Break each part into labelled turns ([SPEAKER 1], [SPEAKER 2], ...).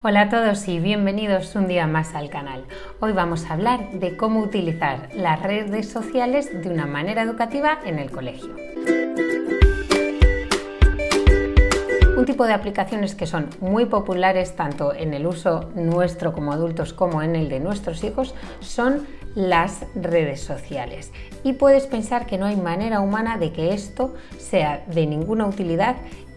[SPEAKER 1] Hola a todos y bienvenidos un día más al canal. Hoy vamos a hablar de cómo utilizar las redes sociales de una manera educativa en el colegio. Un tipo de aplicaciones que son muy populares tanto en el uso nuestro como adultos como en el de nuestros hijos son las redes sociales. Y puedes pensar que no hay manera humana de que esto sea de ninguna utilidad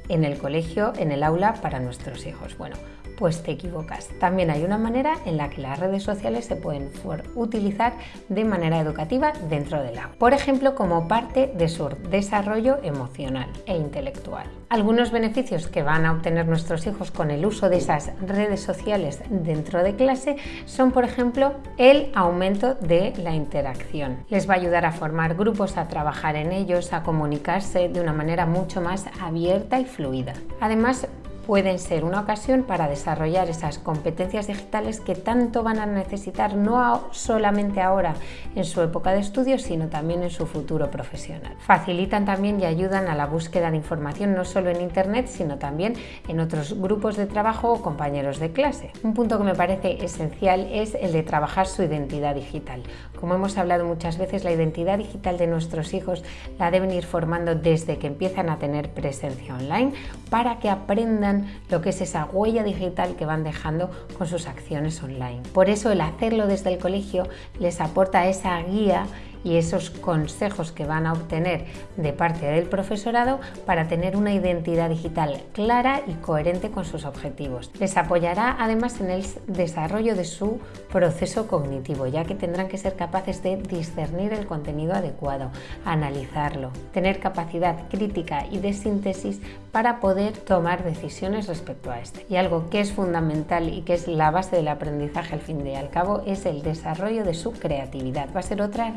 [SPEAKER 1] en el colegio, en el aula para nuestros hijos. Bueno, pues te equivocas. También hay una manera en la que las redes sociales se pueden utilizar de manera educativa dentro del aula. Por ejemplo, como parte de su desarrollo emocional e intelectual. Algunos beneficios que van a obtener nuestros hijos con el uso de esas redes sociales dentro de clase son, por ejemplo, el aumento de la interacción. Les va a ayudar a formar grupos, a trabajar en ellos, a comunicarse de una manera mucho más abierta y fluida. Además, pueden ser una ocasión para desarrollar esas competencias digitales que tanto van a necesitar no solamente ahora en su época de estudio, sino también en su futuro profesional. Facilitan también y ayudan a la búsqueda de información no solo en Internet, sino también en otros grupos de trabajo o compañeros de clase. Un punto que me parece esencial es el de trabajar su identidad digital. Como hemos hablado muchas veces, la identidad digital de nuestros hijos la deben ir formando desde que empiezan a tener presencia online para que aprendan lo que es esa huella digital que van dejando con sus acciones online. Por eso el hacerlo desde el colegio les aporta esa guía y esos consejos que van a obtener de parte del profesorado para tener una identidad digital clara y coherente con sus objetivos. Les apoyará además en el desarrollo de su proceso cognitivo, ya que tendrán que ser capaces de discernir el contenido adecuado, analizarlo, tener capacidad crítica y de síntesis para poder tomar decisiones respecto a este. Y algo que es fundamental y que es la base del aprendizaje al fin y al cabo es el desarrollo de su creatividad. Va a ser otra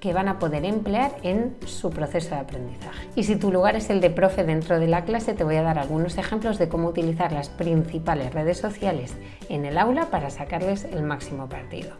[SPEAKER 1] que van a poder emplear en su proceso de aprendizaje. Y si tu lugar es el de profe dentro de la clase, te voy a dar algunos ejemplos de cómo utilizar las principales redes sociales en el aula para sacarles el máximo partido.